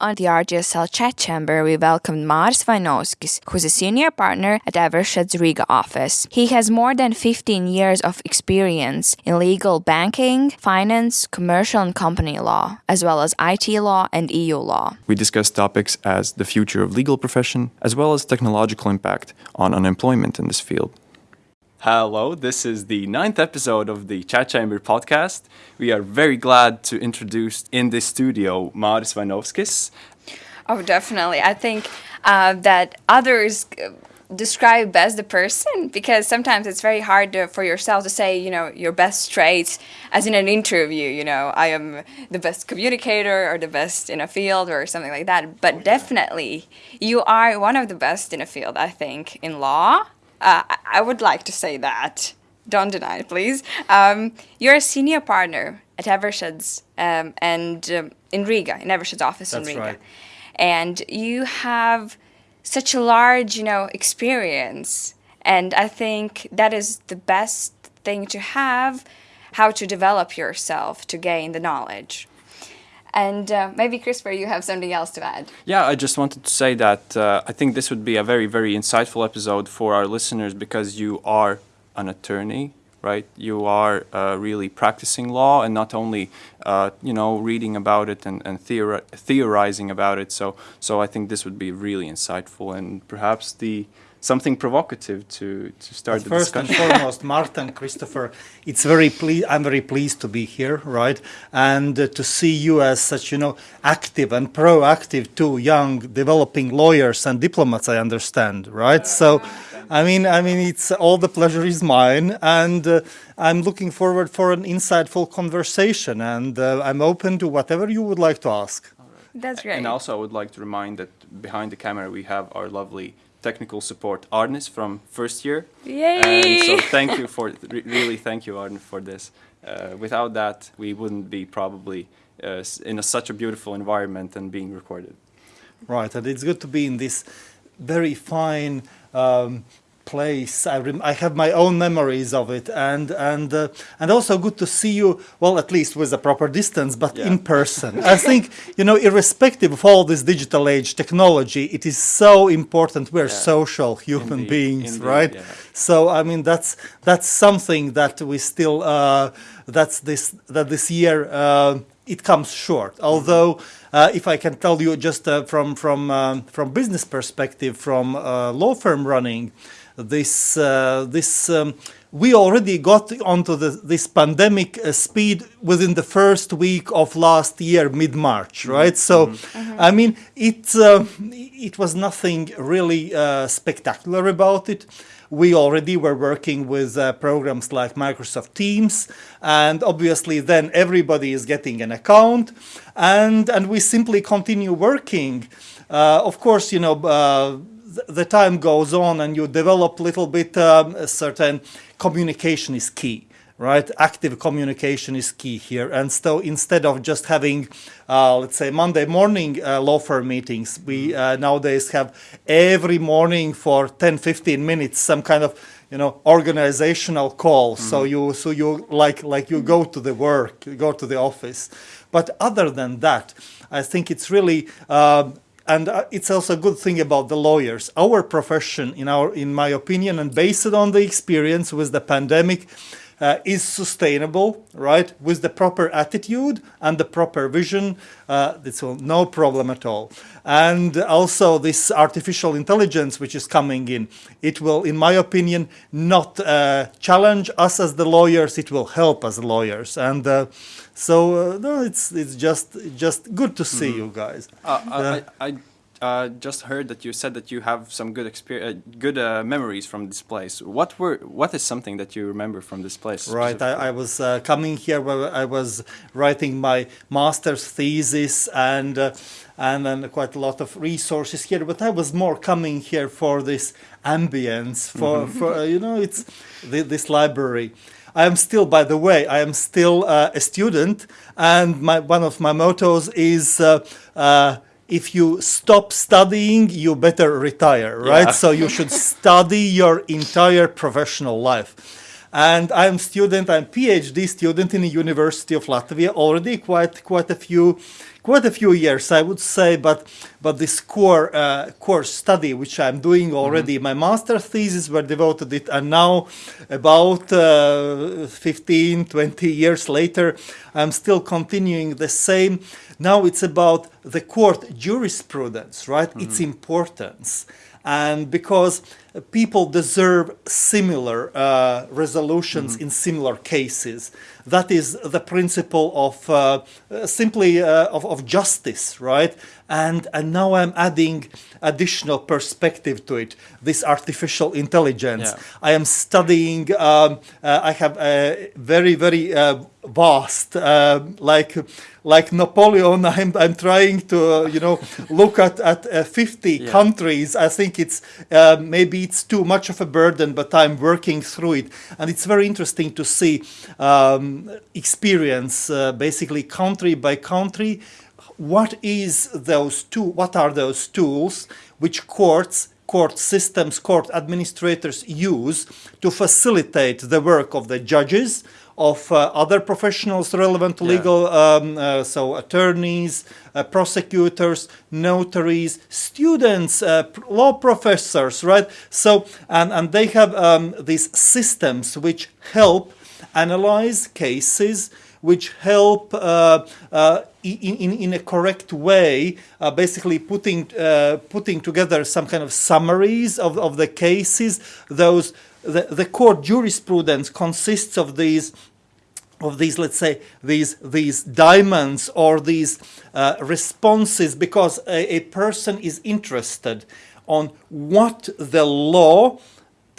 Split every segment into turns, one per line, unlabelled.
On the RGSL chat chamber, we welcomed Maris Vainovskis, who's a senior partner at Eversheds Riga office. He has more than 15 years of experience in legal banking, finance, commercial and company law, as well as IT law and EU law.
We discussed topics as the future of legal profession, as well as technological impact on unemployment in this field.
Hello, this is the ninth episode of the Chat Chamber podcast. We are very glad to introduce in this studio Maris Vainovskis.
Oh, definitely. I think uh, that others uh, describe best the person because sometimes it's very hard to, for yourself to say, you know, your best traits as in an interview, you know, I am the best communicator or the best in a field or something like that. But definitely, you are one of the best in a field, I think, in law uh, I would like to say that. Don't deny it, please. Um, you're a senior partner at Eversheds um, and um, in Riga, in Eversheds' office
That's
in Riga.
Right.
And you have such a large, you know, experience. And I think that is the best thing to have, how to develop yourself to gain the knowledge. And uh, maybe, Christopher, you have something else to add.
Yeah, I just wanted to say that uh, I think this would be a very, very insightful episode for our listeners because you are an attorney, right? You are uh, really practicing law and not only, uh, you know, reading about it and, and theori theorizing about it. So, so I think this would be really insightful and perhaps the something provocative to, to start
but
the
first
discussion.
and foremost, Martin, Christopher, it's very ple- I'm very pleased to be here, right? And uh, to see you as such, you know, active and proactive, two young developing lawyers and diplomats. I understand, right? So, I mean, I mean, it's all the pleasure is mine, and uh, I'm looking forward for an insightful conversation, and uh, I'm open to whatever you would like to ask.
That's great.
And also, I would like to remind that behind the camera we have our lovely technical support Arnis from first year.
Yay!
And so thank you for re really thank you Arne for this. Uh, without that, we wouldn't be probably uh, in a, such a beautiful environment and being recorded.
Right, and it's good to be in this very fine um, place. I, I have my own memories of it, and and uh, and also good to see you. Well, at least with a proper distance, but
Yeah.
in person. I think you know, irrespective of all this digital age technology, it is so important. We're
Yeah.
social human
Indeed,
beings,
indeed,
right?
yeah.
So I mean, that's that's something that we still uh, that's this that this year. Uh, it comes short. Although, uh, if I can tell you just uh, from from um, from business perspective, from uh, law firm running, this uh, this um, we already got onto the, this pandemic uh, speed within the first week of last year, mid March, right? So, I mean, it uh, it was nothing really uh, spectacular about it. We already were working with uh, programs like Microsoft Teams, and obviously then everybody is getting an account, and and we simply continue working. Uh, of course, you know. The time goes on and you develop a little bit um, a certain communication is key right? Active communication is key here. And so instead of just having uh, let's say monday morning uh, law firm meetings we uh, nowadays have every morning for 10 15 minutes some kind of you know organizational call. So you so you like like you go to the work you go to the office. But other than that i think it's really um, and uh, it's also a good thing about the lawyers. Our profession, in our, in my opinion, and based on the experience with the pandemic, uh, is sustainable, right? With the proper attitude and the proper vision, uh, it's no problem at all. And also this artificial intelligence which is coming in, it will, in my opinion, not uh, challenge us as the lawyers. It will help as lawyers. And uh, so, uh, no, it's it's just just good to see you guys.
Uh,
Yeah.
I, I uh, just heard that you said that you have some good experience, uh, good uh, memories from this place. What were what is something that you remember from this place?
Right. I, I was uh, coming here where I was writing my master's thesis and uh, and then quite a lot of resources here. But I was more coming here for this ambience, for for uh, you know, it's the, this library. I am still, by the way, I am still uh, a student, and my one of my mottos is. If you stop studying, you better retire, right?
Yeah.
So you should study your entire professional life. And I'm student, I'm PhD student in the University of Latvia already quite quite a few quite a few years, I would say. But but this core uh, core study, which I'm doing already, my master thesis were devoted it, and now about uh, 15, 20 years later, I'm still continuing the same. Now it's about the court jurisprudence, right? Its importance and because people deserve similar uh, resolutions in similar cases. That is the principle of uh, simply uh, of, of justice, right? And and now I'm adding additional perspective to it. This artificial intelligence.
Yeah.
I am studying. Um, uh, I have a very very uh, vast, uh, like like Napoleon. I'm I'm trying to uh, you know look at at uh, 50
Yeah.
countries. I think it's uh, maybe it's too much of a burden, but I'm working through it, and it's very interesting to see um, experience uh, basically country by country. What is those two? What are those tools which courts? Court systems, court administrators use to facilitate the work of the judges, of uh, other professionals relevant to
Yeah.
legal, um, uh, so attorneys, uh, prosecutors, notaries, students, law professors, right? So, and, and they have um, these systems which help analyze cases, which help uh, uh, in, in, in a correct way, uh, basically putting, uh, putting together some kind of summaries of, of the cases. Those, the, the court jurisprudence consists of these of these let's say these these diamonds or these uh, responses because a, a person is interested on what the law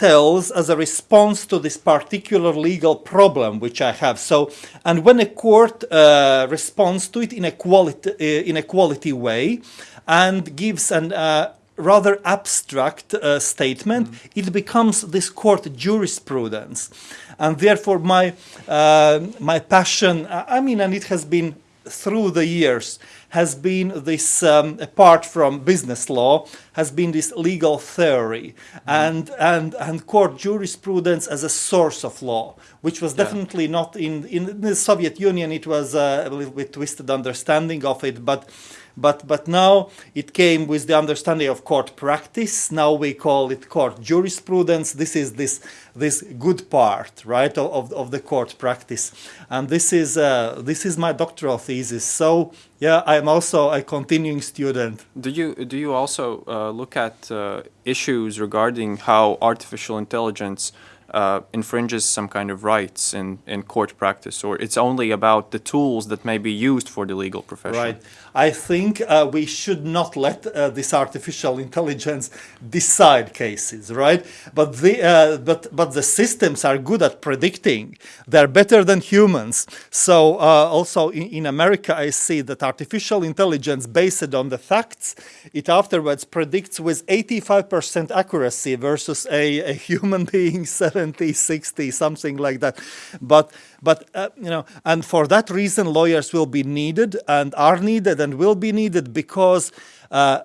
tells as a response to this particular legal problem which I have. So, and when a court uh, responds to it in a quality uh, in a quality way, and gives an uh, rather abstract uh, statement, it becomes this court jurisprudence, and therefore my uh, my passion. I mean, and it has been through the years has been this um, apart from business law has been this legal theory and and and court jurisprudence as a source of law which was
Yeah.
definitely not in in the soviet union it was uh, a little bit twisted understanding of it but but but now it came with the understanding of court practice. Now we call it court jurisprudence. This is this this good part right of, of, the court practice. And this is uh, this is my doctoral thesis. So yeah i'm also a continuing student.
Do you do you also uh, look at uh, issues regarding how artificial intelligence uh, infringes some kind of rights in, in court practice, or it's only about the tools that may be used for the legal profession?
Right. I think uh, we should not let uh, this artificial intelligence decide cases, right? But the uh, but but the systems are good at predicting. They're better than humans. So uh, also in, in America, I see that artificial intelligence, based on the facts, it afterwards predicts with 85% accuracy versus a, a human being 70, 60, something like that. But but uh, you know, and for that reason, lawyers will be needed and are needed and will be needed because uh,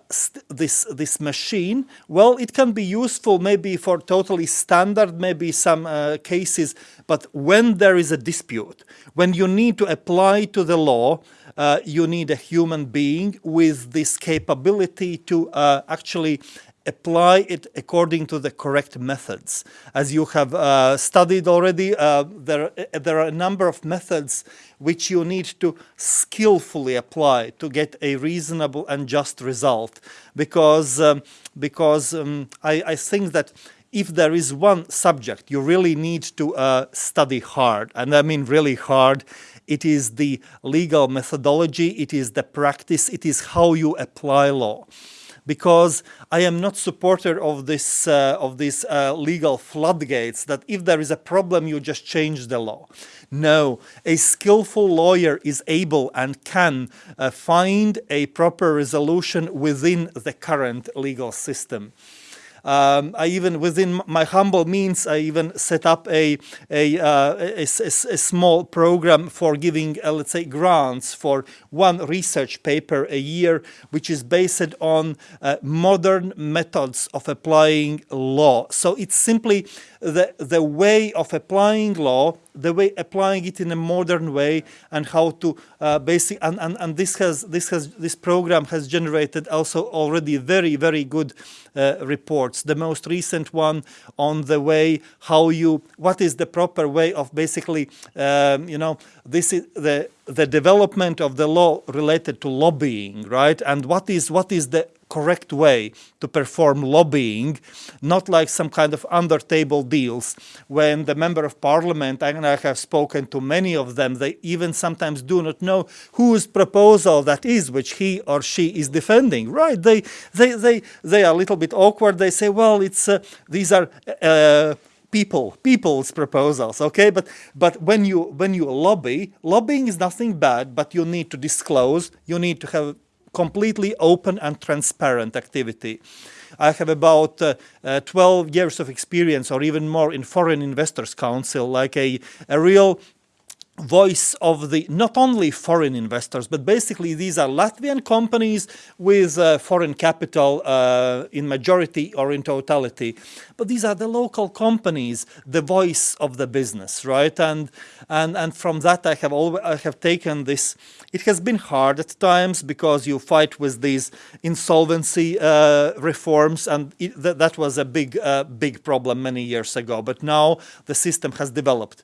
this this machine, well, it can be useful maybe for totally standard, maybe some uh, cases, but when there is a dispute, when you need to apply to the law, uh, you need a human being with this capability to uh, actually apply it according to the correct methods. As you have uh, studied already, uh, there, there are a number of methods which you need to skillfully apply to get a reasonable and just result. Because, um, because um, I, I think that if there is one subject you really need to uh, study hard, and I mean really hard, it is the legal methodology, it is the practice, it is how you apply law because I am not supporter of this uh, of these uh, legal floodgates that if there is a problem you just change the law. No, a skillful lawyer is able and can uh, find a proper resolution within the current legal system. Um, I even, within my humble means, I even set up a a, uh, a, a small program for giving, uh, let's say, grants for one research paper a year, which is based on uh, modern methods of applying law. So it's simply the the way of applying law the way applying it in a modern way and how to uh, basic and, and, and this has this has this program has generated also already very very good uh, reports. The most recent one on the way how you what is the proper way of basically um, you know this is the the development of the law related to lobbying right? And what is what is the correct way to perform lobbying, not like some kind of under table deals when the member of parliament, and I have spoken to many of them, they even sometimes do not know whose proposal that is which he or she is defending, right? They, they, they, they are a little bit awkward. They say, well, it's, uh, these are uh, people people's proposals okay but but when you when you lobby lobbying is nothing bad but you need to disclose you need to have completely open and transparent activity. I have about uh, uh, 12 years of experience or even more in Foreign Investors Council, like a, a real voice of the not only foreign investors but basically these are Latvian companies with uh, foreign capital uh, in majority or in totality. But these are the local companies the voice of the business right? And and and from that I have always I have taken this. It has been hard at times because you fight with these insolvency uh, reforms and it, th that was a big uh, big problem many years ago. But now the system has developed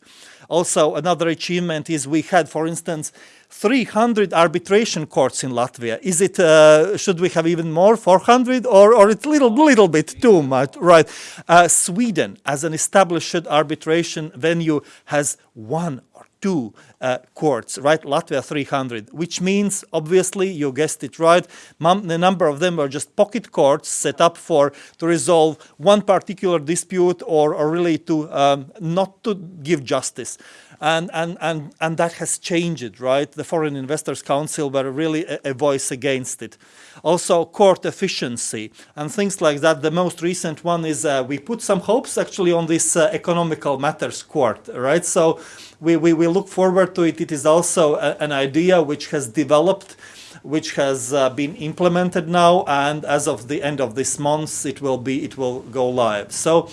also, another achievement is we had, for instance, 300 arbitration courts in Latvia. Is it, uh, should we have even more, 400, or, or it's a little, little bit too much, right? Uh, Sweden, as an established arbitration venue, has one two uh, courts, right? Latvia 300, which means, obviously, you guessed it right, the number of them are just pocket courts set up for to resolve one particular dispute or, or really to um, not to give justice and, and, and, and that has changed, right? The Foreign Investors Council were really a, a, voice against it. Also court efficiency and things like that. The most recent one is uh, we put some hopes actually on this uh, economical matters court, right? So we, we, we look forward to it. It is also a, an idea which has developed which has uh, been implemented now and as of the end of this month it will be it will go live so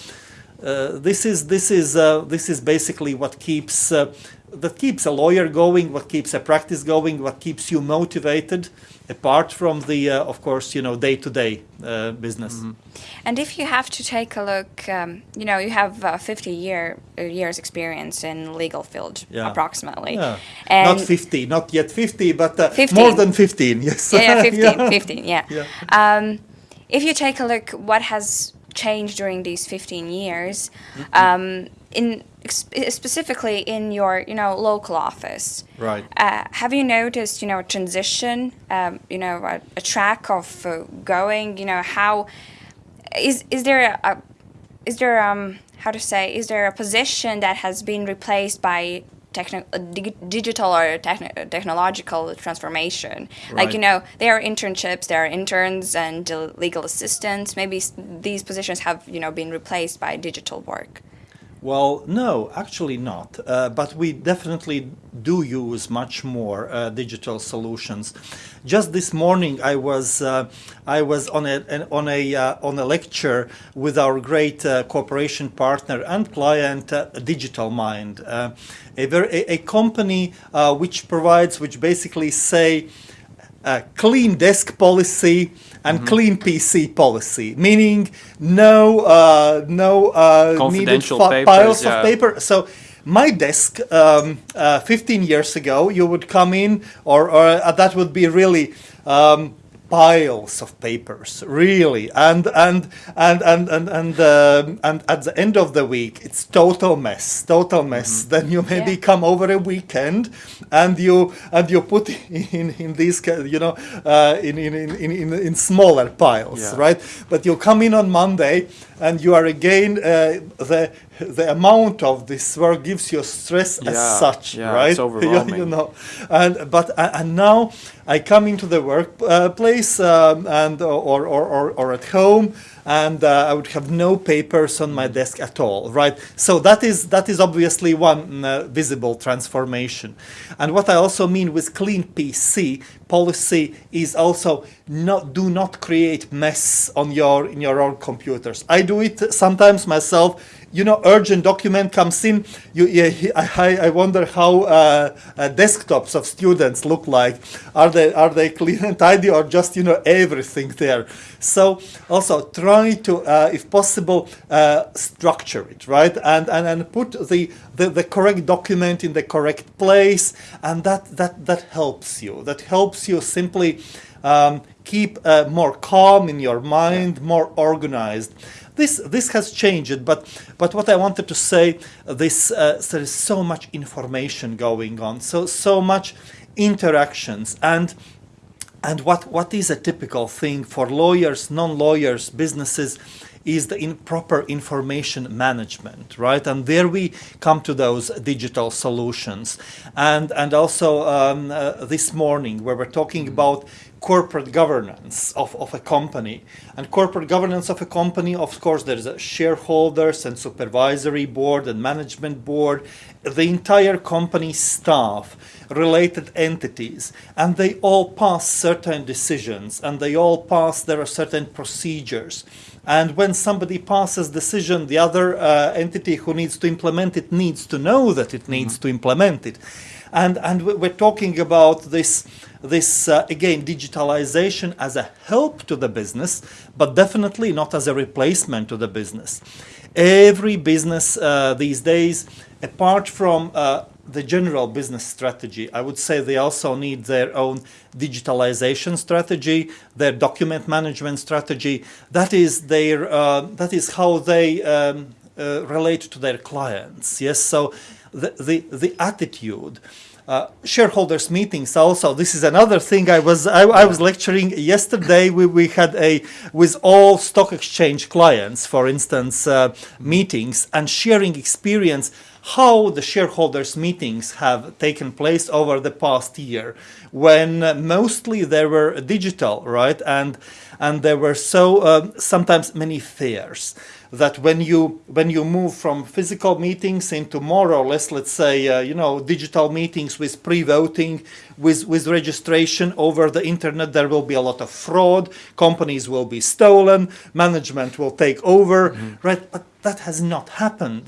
this is this is uh, this is basically what keeps uh, that keeps a lawyer going, what keeps a practice going, what keeps you motivated, apart from the, uh, of course, you know, day-to-day -day, business. Mm -hmm.
And if you have to take a look, um, you know, you have 50 year years experience in legal field, yeah. approximately.
Yeah. And not 50, not yet 50, but 15. more than 15, yes.
Yeah, yeah 15, yeah. 15, yeah. yeah. Um, if you take a look, what has changed during these 15 years, um, in specifically in your you know local office.
Right.
Uh, have you noticed you know a transition, um, you know a, a track of uh, going, you know how is is there a, is there um how to say is there a position that has been replaced by techni uh, digital or techn uh, technological transformation. Right. Like, you know, there are internships, there are interns and uh, legal assistants. Maybe these positions have, you know, been replaced by digital work.
Well, no, actually not. Uh, but we definitely do use much more uh, digital solutions. Just this morning, I was uh, I was on a an, on a uh, on a lecture with our great uh, cooperation partner and client, uh, Digital Mind, a very a, a company which provides which basically say clean desk policy and mm -hmm. clean PC policy, meaning no uh, no uh, needed papers, piles yeah. of paper. So my desk um, uh, 15 years ago, you would come in, or, or uh, that would be really um, piles of papers, really, and and and and and and, um, and at the end of the week, it's total mess, total mess. Mm -hmm. Then you maybe yeah. come over a weekend, and you and you put in in these you know uh, in, in in in in smaller piles, yeah. right? But you come in on Monday, and you are again uh, the the amount of this work gives you stress yeah, as such,
yeah,
right?
It's overwhelming.
you, you, know, and but uh, and now I come into the workplace uh, um, and or, or, or, or at home and uh, I would have no papers on my desk at all, right? So that is that is obviously one uh, visible transformation. And what I also mean with clean PC policy is also not do not create mess on your in your own computers. I do it sometimes myself you know, urgent document comes in. You, yeah, I, I wonder how uh, uh, desktops of students look like. Are they are they clean and tidy, or just you know everything there? So also try to, uh, if possible, uh, structure it right and, and and put the, the the correct document in the correct place, and that that that helps you. That helps you simply. Um, keep uh, more calm in your mind, more organized. This this has changed, but but what I wanted to say, this uh, there is so much information going on, so so much interactions and. And what, what is a typical thing for lawyers, non-lawyers, businesses, is the improper information management, right? And there we come to those digital solutions. And, and also um, uh, this morning, where we're talking about corporate governance of, of a company. And corporate governance of a company, of course, there's a shareholders and supervisory board and management board, the entire company staff, related entities, and they all pass certain decisions and they all pass, there are certain procedures. And when somebody passes decision, the other uh, entity who needs to implement it needs to know that it needs mm -hmm. to implement it. And, and we're talking about this this uh, again digitalization as a help to the business but definitely not as a replacement to the business every business uh, these days apart from uh, the general business strategy. I would say they also need their own digitalization strategy their document management strategy. That is their uh, that is how they um, uh, relate to their clients. Yes so the the, the attitude uh, shareholders meetings also. This is another thing i was i, I was lecturing yesterday. We, we had a with all stock exchange clients for instance uh, meetings and sharing experience how the shareholders meetings have taken place over the past year when mostly they were digital right? And and there were so um, sometimes many fears that when you when you move from physical meetings into more or less let's say uh, you know digital meetings with pre-voting with with registration over the internet there will be a lot of fraud companies will be stolen management will take over mm -hmm. right? But that has not happened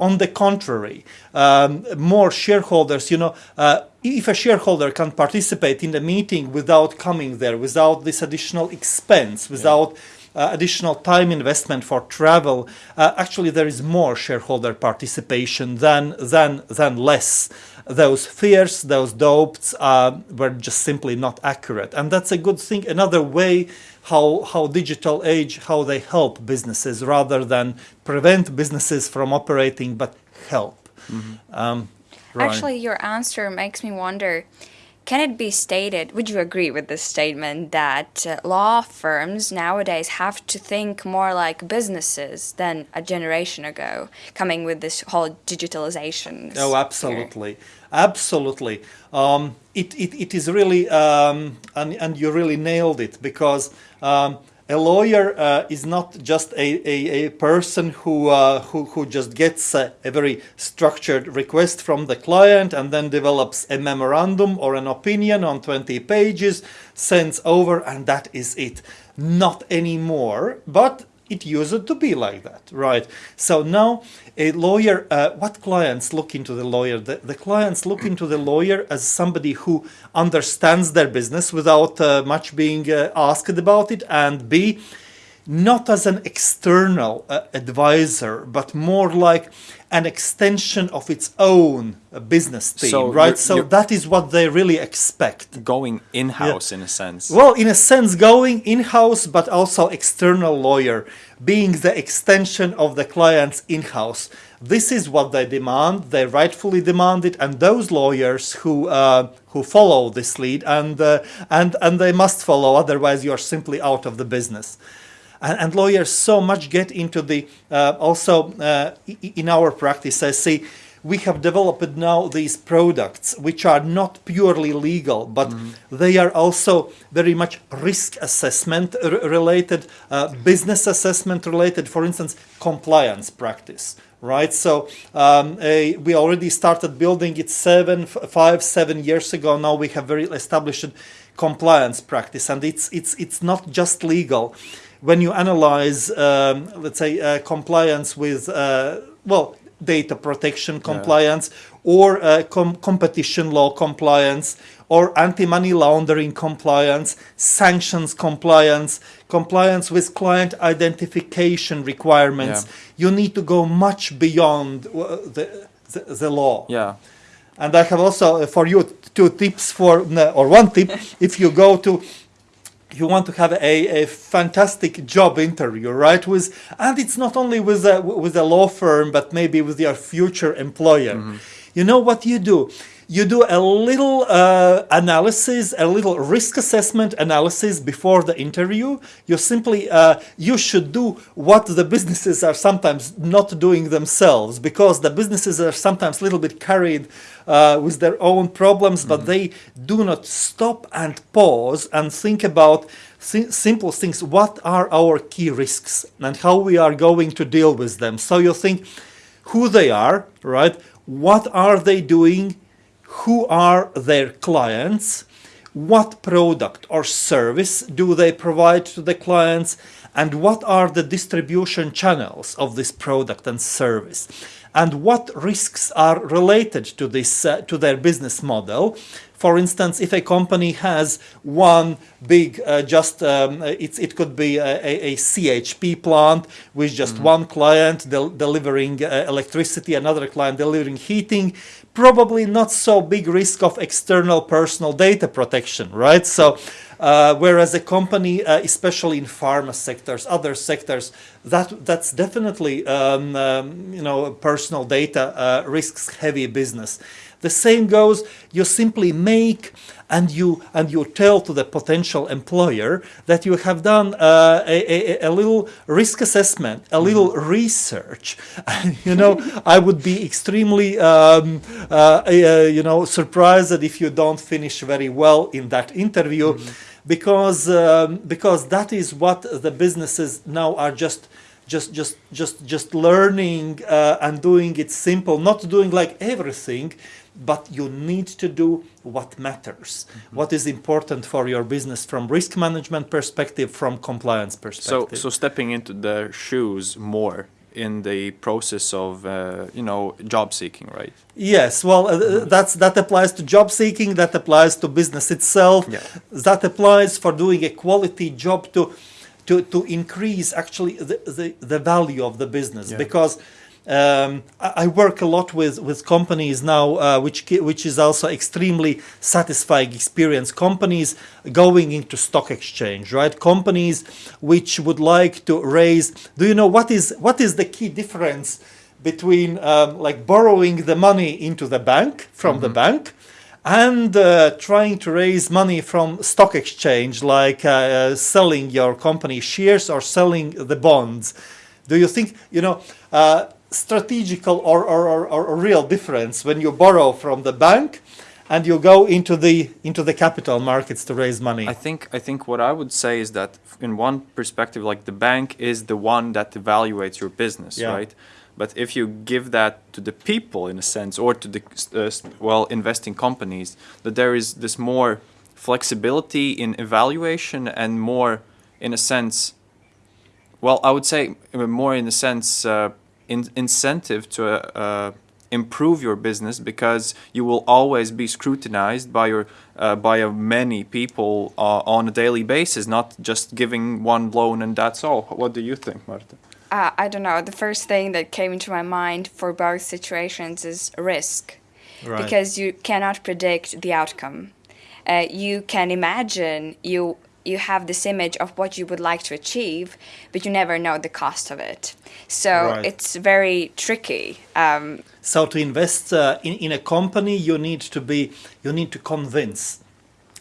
on the contrary um, more shareholders you know uh, if a shareholder can participate in the meeting without coming there without this additional expense without yeah uh, additional time investment for travel, uh, actually there is more shareholder participation than, than, than less. Those fears, those doubts uh, were just simply not accurate. And that's a good thing, another way how, how digital age, how they help businesses rather than prevent businesses from operating, but help. Mm -hmm. um,
Actually, your answer makes me wonder, can it be stated, would you agree with this statement, that uh, law firms nowadays have to think more like businesses than a generation ago, coming with this whole digitalization?
Oh, absolutely. Absolutely. Um, it, it, it is really, um, and, and you really nailed it, because um, a lawyer uh, is not just a, a, a person who, uh, who, who just gets a, a, very structured request from the client and then develops a memorandum or an opinion on 20 pages, sends over, and that is it. Not anymore, but it used to be like that, right? So now a lawyer, uh, what clients look into the lawyer? The, the, clients look into the lawyer as somebody who understands their business without uh, much being uh, asked about it, and B, not as an external uh, advisor, but more like an extension of its own business team, so right? You're, so you're that is what they really expect.
Going in-house yeah. in a sense.
Well, in a sense, going in-house, but also external lawyer, being the extension of the client's in-house. This is what they demand. They rightfully demand it, and those lawyers who uh, who follow this lead, and uh, and and they must follow, otherwise you are simply out of the business and, and lawyers so much get into the uh, also uh, in our practice I see we have developed now these products which are not purely legal but mm -hmm. they are also very much risk assessment related uh, business assessment related for instance compliance practice right? So um, a, we already started building it seven five seven years ago. Now we have very established compliance practice and it's it's it's not just legal when you analyze, um, let's say, uh, compliance with, uh, well, data protection compliance or uh, com- competition law compliance or anti-money laundering compliance, sanctions compliance, compliance with client identification requirements.
Yeah.
You need to go much beyond the, the, the law.
Yeah.
And I have also uh, for you two tips for, or one tip, if you go to, you want to have a, a fantastic job interview, right? With, and it's not only with a, with a law firm, but maybe with your future employer. Mm-hmm. You know what you do? You do a little uh, analysis, a little risk assessment analysis before the interview. You simply, uh, you should do what the businesses are sometimes not doing themselves because the businesses are sometimes a little bit carried uh, with their own problems, but they do not stop and pause and think about si- simple things. What are our key risks and how we are going to deal with them? So you think who they are, right? What are they doing? Who are their clients? What product or service do they provide to the clients? And what are the distribution channels of this product and service? And what risks are related to this uh, to their business model? For instance, if a company has one big, uh, just um, it's, it could be a, a, CHP plant with just one client del- delivering uh, electricity, another client delivering heating, probably not so big risk of external personal data protection, right? So, uh, whereas a company, uh, especially in pharma sectors, other sectors, that that's definitely um, um, you know personal data uh, risks heavy business. The same goes. You simply make and you and you tell to the potential employer that you have done uh, a, a, a little risk assessment, a little research. you know, I would be extremely um, uh, uh, you know surprised that if you don't finish very well in that interview, because um, because that is what the businesses now are just just just just just learning uh, and doing it simple not doing like everything but you need to do what matters what is important for your business from risk management perspective from compliance perspective
so so stepping into their shoes more in the process of, uh, you know, job seeking, right?
Yes, well, uh, that's that applies to job seeking. That applies to business itself.
Yeah.
That applies for doing a quality job to to to increase actually the the, the value of the business
Yeah.
because. Um, I work a lot with, with companies now, uh, which which is also extremely satisfying experience. Companies going into stock exchange, right? Companies which would like to raise. Do you know what is what is the key difference between um, like borrowing the money into the bank from the bank and uh, trying to raise money from stock exchange like uh, selling your company shares or selling the bonds do you think you know uh, strategical or, or, or, or real difference when you borrow from the bank and you go into the into the capital markets to raise money
I think I think what I would say is that in one perspective, like the bank is the one that evaluates your business,
Yeah.
right? But if you give that to the people in a sense, or to the uh, well investing companies, that there is this more flexibility in evaluation and more, in a sense, well, I would say uh, more in a sense uh, in, incentive to uh, uh, improve your business because you will always be scrutinized by your uh, by uh, many people uh, on a daily basis, not just giving one loan and that's all. What do you think, Marta?
Uh, I don't know. The first thing that came into my mind for both situations is risk.
Right.
Because you cannot predict the outcome. Uh, you can imagine you you have this image of what you would like to achieve, but you never know the cost of it. So
Right.
it's very tricky. Um,
So to invest uh, in, in a company, you need to be you need to convince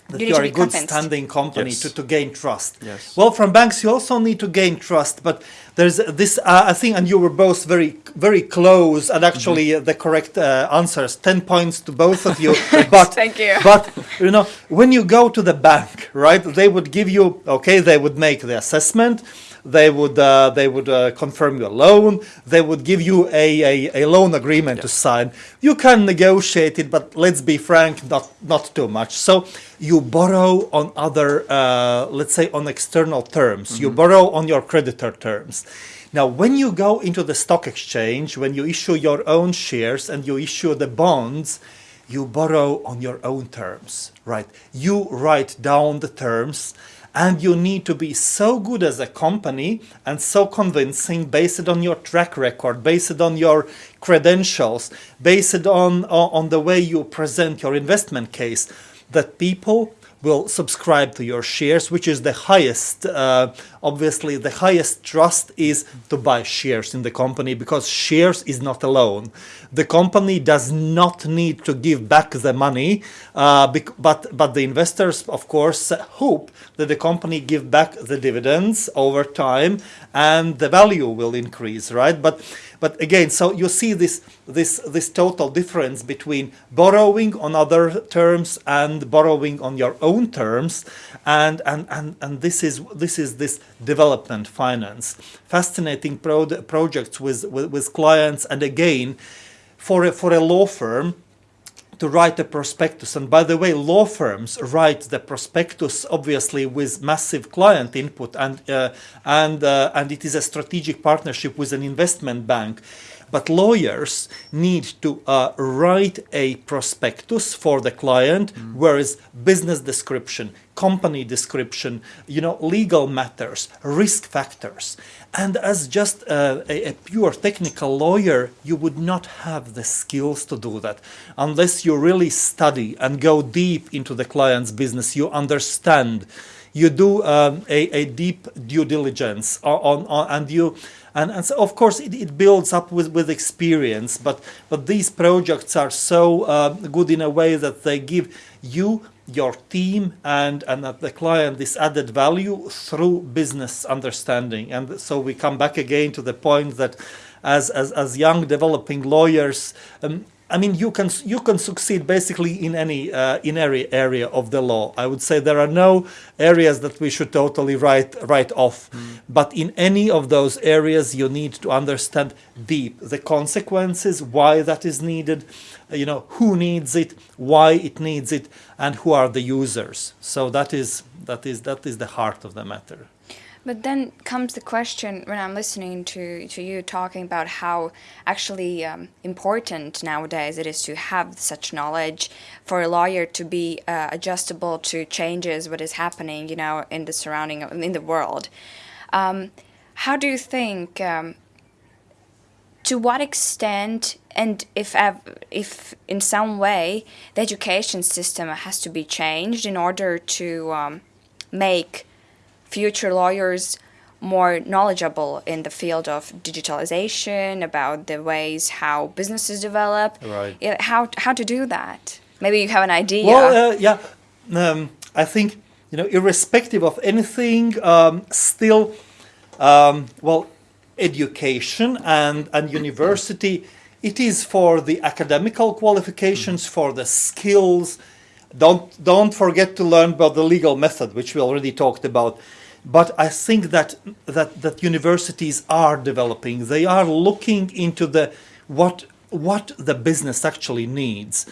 that
You
you, are a good
convinced.
standing company
Yes.
to, to gain trust.
Yes.
Well, from banks you also need to gain trust, but there's this uh, I think, and you were both very very close, and actually
Mm-hmm.
uh, the correct uh, answers. Ten points to both of you. but
Thank you.
But you know, when you go to the bank, right? They would give you okay. They would make the assessment. They would uh, they would uh, confirm your loan. They would give you a, a, a loan agreement to sign. You can negotiate it, but let's be frank, not not too much. So you borrow on other, uh, let's say, on external terms. You borrow on your creditor terms. Now, when you go into the stock exchange, when you issue your own shares and you issue the bonds, you borrow on your own terms, right? You write down the terms and you need to be so good as a company and so convincing based on your track record, based on your credentials, based on, on the way you present your investment case that people will subscribe to your shares, which is the highest, uh, obviously, the highest trust is to buy shares in the company because shares is not a loan. The company does not need to give back the money, uh, but but the investors, of course, hope that the company give back the dividends over time and the value will increase, right? But but again, so you see this this this total difference between borrowing on other terms and borrowing on your own terms, and and and, and this is this is this development finance, fascinating pro- projects with, with with clients, and again, for a, for a law firm to write a prospectus. And by the way, law firms write the prospectus obviously with massive client input, and uh, and uh, and it is a strategic partnership with an investment bank. But lawyers need to uh, write a prospectus for the client, whereas business description, company description, you know, legal matters, risk factors. And as just uh, a, a pure technical lawyer, you would not have the skills to do that unless you really study and go deep into the client's business. You understand, you do um, a, a deep due diligence on, on, and you and, and so of course it, it builds up with, with experience but but these projects are so uh, good in a way that they give you your team and and the client this added value through business understanding. And so we come back again to the point that as as, as young developing lawyers um, I mean, you can you can succeed basically in any uh, in every area of the law. I would say there are no areas that we should totally write write off, but in any of those areas, you need to understand deep the consequences, why that is needed, uh, you know, who needs it, why it needs it, and who are the users. So that is that is that is the heart of the matter.
But then comes the question when I'm listening to, to you talking about how actually um, important nowadays it is to have such knowledge for a lawyer to be uh, adjustable to changes, what is happening, you know, in the surrounding, in the world. Um, how do you think, um, to what extent, and if if in some way the education system has to be changed in order to um, make future lawyers more knowledgeable in the field of digitalization, about the ways how businesses develop.
Right.
Yeah, how how to do that? Maybe you have an idea.
Well, uh, yeah, um, I think you know, irrespective of anything, um, still, um, well, education and and university, it is for the academical qualifications, for the skills. Don't don't forget to learn about the legal method, which we already talked about. But I think that that that universities are developing. They are looking into the what what the business actually needs.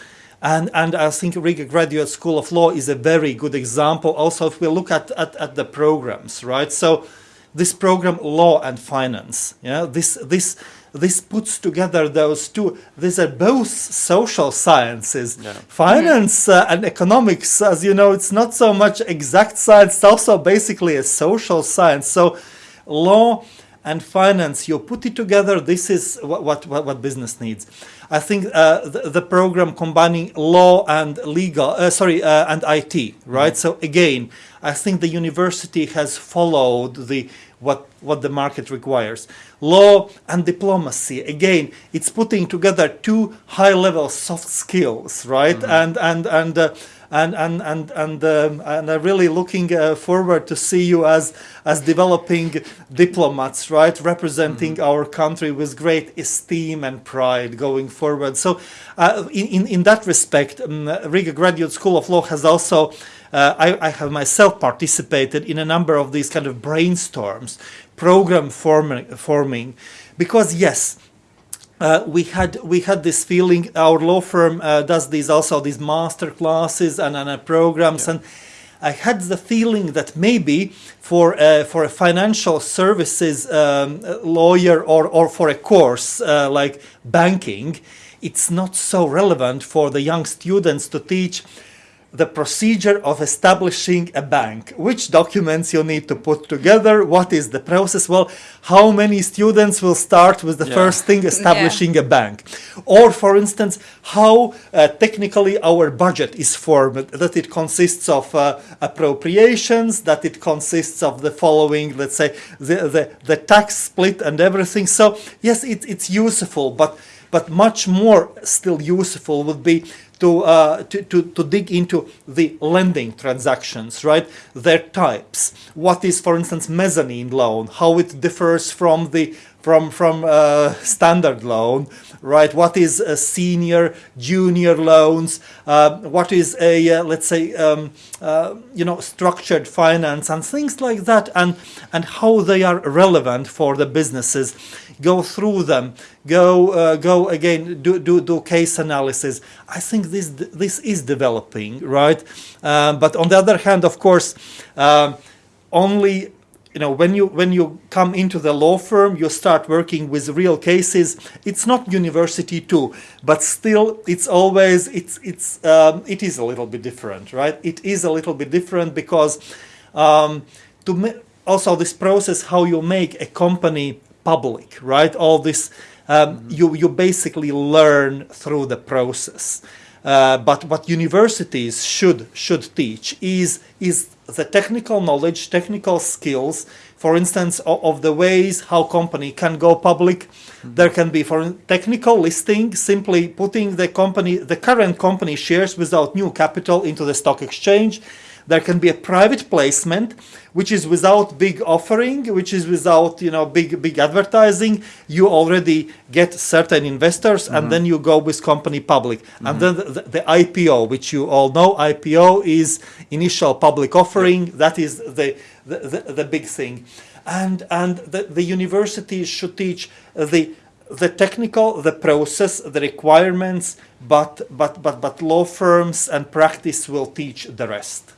And, and I think Riga Graduate School of Law is a very good example. Also, if we look at, at, at the programs, right? So, this program, Law and Finance, yeah, this this this puts together those two. These are both social sciences. Finance uh, and economics, as you know, it's not so much exact science. It's also basically a social science. So, law and finance you put it together this is what what, what, what business needs i think uh, the, the program combining law and legal uh, sorry uh, and it right so again i think the university has followed the what what the market requires law and diplomacy again it's putting together two high level soft skills right and and and uh, and and and and, um, and I'm really looking uh, forward to see you as as developing diplomats, right, representing our country with great esteem and pride going forward. So, uh, in, in in that respect, um, Riga Graduate School of Law has also. Uh, I, I have myself participated in a number of these kind of brainstorms, program forming, forming because yes, uh, we had we had this feeling. Our law firm uh, does these also these master classes and, and uh, programs, and I had the feeling that maybe for uh, for a financial services um, lawyer or or for a course uh, like banking, it's not so relevant for the young students to teach the procedure of establishing a bank, which documents you need to put together, what is the process, well, how many students will start with the
Yeah.
first thing, establishing a bank. Or, for instance, how uh, technically our budget is formed, that it consists of uh, appropriations, that it consists of the following, let's say, the, the, the tax split and everything. So, yes, it, it's useful, but but much more still useful would be to, uh, to, to, to dig into the lending transactions, right? Their types. What is, for instance, mezzanine loan? How it differs from the from from uh, standard loan, right? What is a senior, junior loans? Uh, what is a uh, let's say um, uh, you know structured finance and things like that, and and how they are relevant for the businesses. Go through them. Go uh, go again. Do, do do case analysis. I think this this is developing, right? Um, but on the other hand, of course, um, only you know when you when you come into the law firm you start working with real cases it's not university too but still it's always it's it's um, it is a little bit different right it is a little bit different because um, to also this process how you make a company public right all this um, you you basically learn through the process uh, but what universities should should teach is is the technical knowledge, technical skills, for instance, of, of the ways how company can go public. There can be for technical listing, simply putting the company, the current company shares without new capital into the stock exchange. There can be a private placement, which is without big offering, which is without you know big big advertising. You already get certain investors, and mm-hmm. then you go with company public. And mm-hmm. then the, the, the IPO, which you all know, IPO is initial public offering. That is the the, the, the big thing, and and the, the universities should teach the the technical, the process, the requirements, but but but but law firms and practice will teach the rest.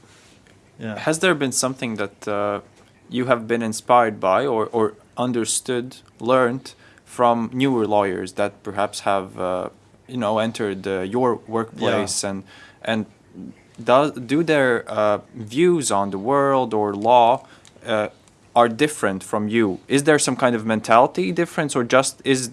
Yeah.
Has there been something that uh, you have been inspired by or, or understood, learned from newer lawyers that perhaps have, uh, you know, entered uh, your workplace and and do, do their uh, views on the world or law uh, are different from you? Is there some kind of mentality difference, or just is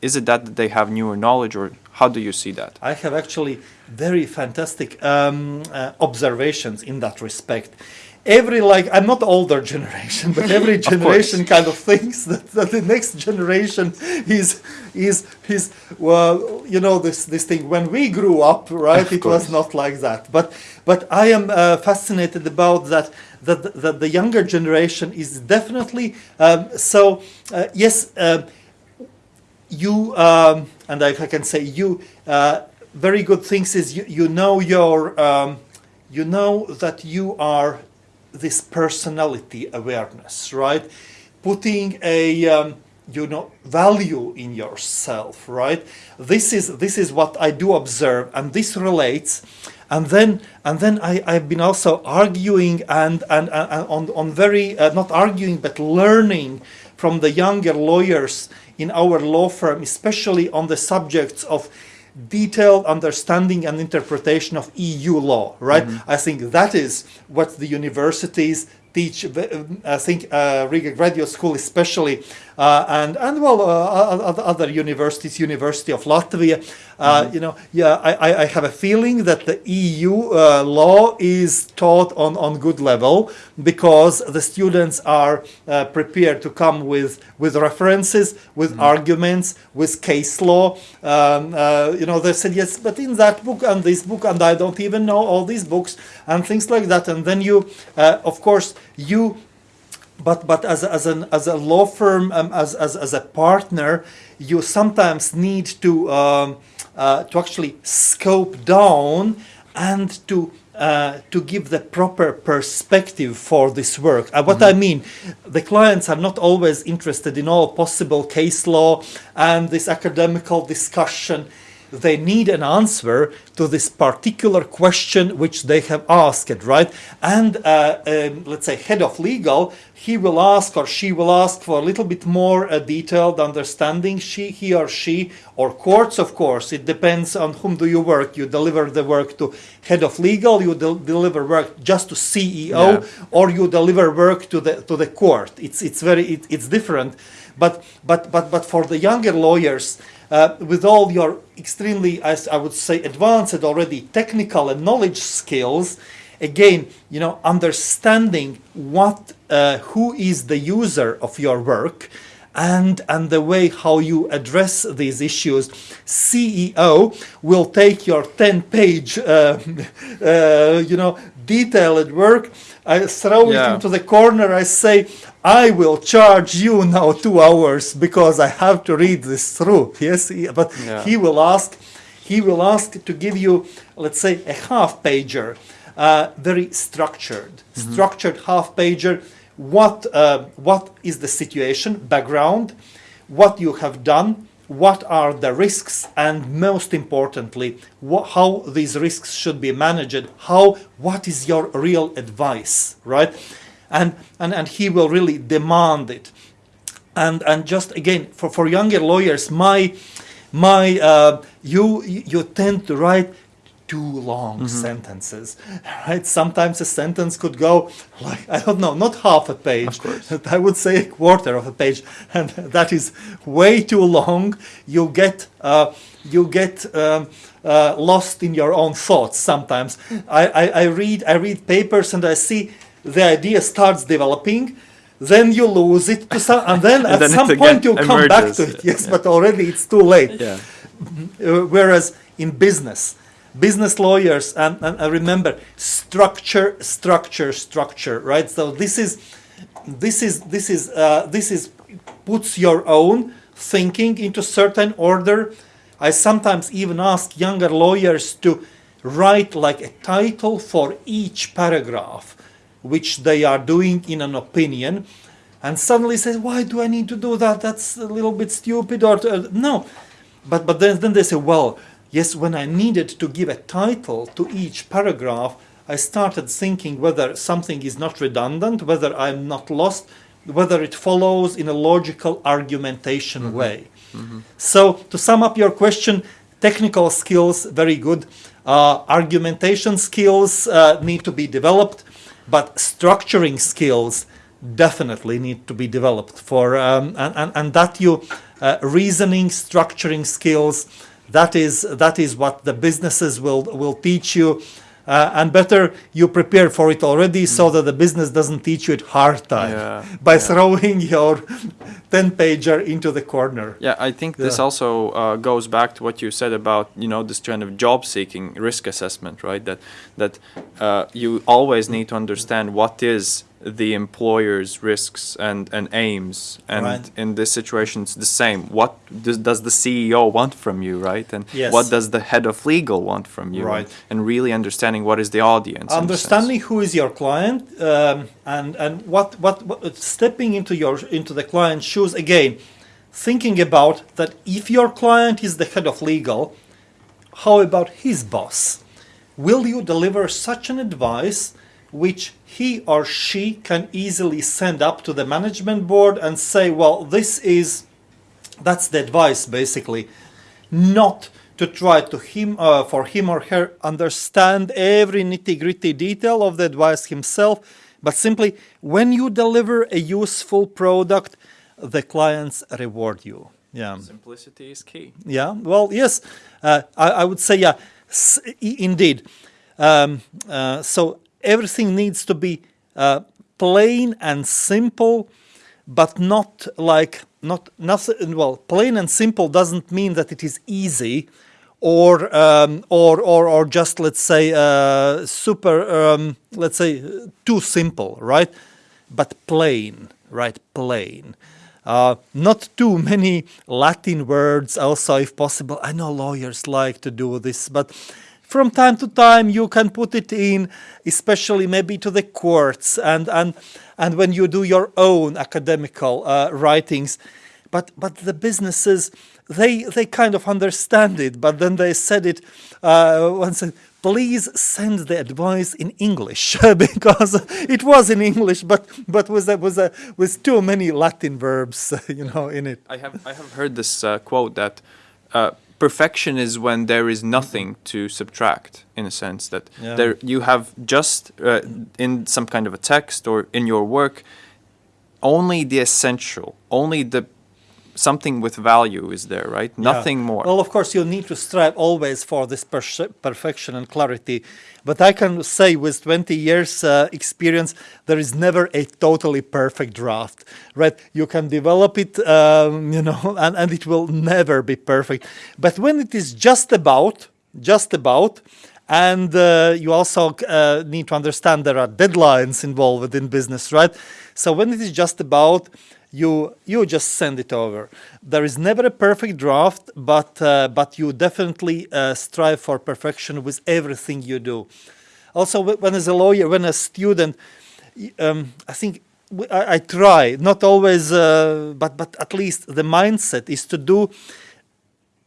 is it that they have newer knowledge, or how do you see that?
I have actually very fantastic um, uh, observations in that respect. Every like I'm not older generation, but every generation kind of thinks that, that the next generation is is is well you know this this thing when we grew up right
Of
it
course.
was not like that but but I am uh, fascinated about that that that the younger generation is definitely um, so uh, yes. Uh, you um, and I, I can say you uh, very good things is you, you know your um, you know that you are this personality awareness right? Putting a um, you know value in yourself right? This is this is what i do observe and this relates. And then and then I, I've been also arguing and and, and, on, on very uh, not arguing but learning from the younger lawyers in our law firm, especially on the subjects of detailed understanding and interpretation of EU law, right? I think that is what the universities teach. I think uh, Riga Graduate School, especially, uh, and and well, uh, other- universities, University of Latvia. Uh, You know, yeah, I, I- I have a feeling that the EU uh, law is taught on on good level because the students are uh, prepared to come with with references, with arguments, with case law. Um, uh, you know, they said yes, but in that book and this book, and I don't even know all these books and things like that. And then you, uh, of course, you but but as a, as an as a law firm um, as, as as a partner you sometimes need to um, uh, to actually scope down and to uh, to give the proper perspective for this work. Uh, what I mean, the clients are not always interested in all possible case law and this academical discussion. They need an answer to this particular question which they have asked, right? And uh, um, let's say head of legal, he will ask or she will ask for a little bit more uh, detailed understanding. She, he or she, or courts, of course. It depends on whom do you work. You deliver the work to head of legal, you del- deliver work just to CEO,
Yeah.
or you deliver work to the to the court. It's it's very it, it's different. But but but but for the younger lawyers, uh, with all your extremely, as I would say, advanced already technical and knowledge skills, again, you know, understanding what, uh, who is the user of your work, and and the way how you address these issues, CEO will take your 10-page, uh, uh, you know, detailed work. I throw it into the corner. I say, I will charge you now two hours because I have to read this through. Yes, but
Yeah.
he will ask, he will ask to give you, let's say, a half pager, uh, very structured, structured half pager. What uh, what is the situation, background, what you have done, what are the risks, and most importantly, wha- how these risks should be managed. How what is your real advice, right? And and and he will really demand it and and just again for, for younger lawyers my my uh, you you tend to write too long sentences right sometimes a sentence could go like i don't know not half a page i would say a quarter of a page and that is way too long you get uh, you get um, uh, lost in your own thoughts sometimes I, I, I read i read papers and i see the idea starts developing then you lose it to some, and then at
then
some point you come back to it.
yeah.
Yes, but already it's too late.
Yeah.
Uh, whereas in business, business lawyers, and, and remember structure, structure, structure, right? So this is, this is, this is, uh, this is puts your own thinking into certain order. I sometimes even ask younger lawyers to write like a title for each paragraph, which they are doing in an opinion, and suddenly says, "Why do I need to do that? That's a little bit stupid." Or uh, no, but but then then they say, "Well, yes." When I needed to give a title to each paragraph, I started thinking whether something is not redundant, whether I'm not lost, whether it follows in a logical argumentation way. So to sum up your question, technical skills very good, uh, argumentation skills uh, need to be developed, but structuring skills definitely need to be developed for um, and, and, and that you uh, reasoning structuring skills that is that is what the businesses will will teach you uh, and better you prepare for it already so that the business doesn't teach you it hard time
Yeah,
by
yeah.
throwing your 10 pager into the corner
Yeah, I think this also uh, goes back to what you said about you know this kind of job seeking risk assessment, right? That that uh, you always need to understand what is the employer's risks and, and aims, and
Right.
in this situation it's the same. What does, does the CEO want from you, right? And
Yes.
what does the head of legal want from you?
Right.
And, and really understanding what is the audience. in a sense.
understanding who is your client um, and and what, what what stepping into your into the client's shoes again thinking about that if your client is the head of legal how about his boss will you deliver such an advice which he or she can easily send up to the management board and say well this is that's the advice basically. Not to try to him uh, for him or her understand every nitty gritty detail of the advice himself but simply when you deliver a useful product the clients reward you. Yeah.
Simplicity is key.
yeah. Well yes uh, I, I would say yeah indeed. Um, uh, so everything needs to be uh, plain and simple but not like not nothing well plain and simple doesn't mean that it is easy or um, or, or or just let's say uh, super um, let's say too simple right? But plain right? Plain. Uh, not too many Latin words also if possible. I know lawyers like to do this but from time to time you can put it in, especially maybe to the courts and and and when you do your own academical uh, writings. But but the businesses they they kind of understand it, but then they said it uh, once. Please send the advice in English because it was in English, but but with a, a, with too many Latin verbs, you know, in it.
I have I have heard this uh, quote that uh, perfection is when there is nothing to subtract, in a sense that
Yeah.
there you have just uh, in some kind of a text or in your work only the essential, only the something with value is there, right?
Yeah.
Nothing more.
Well, of course, you need to strive always for this perce- perfection and clarity. But I can say, with 20 years uh, experience, there is never a totally perfect draft, right? You can develop it, um, you know, and, and it will never be perfect. But when it is just about, just about, and uh, you also uh, need to understand there are deadlines involved in business, right? So when it is just about, you you just send it over. There is never a perfect draft, but uh, but you definitely uh, strive for perfection with everything you do. Also, when as a lawyer, when a student, um, I think I try not always, uh, but but at least the mindset is to do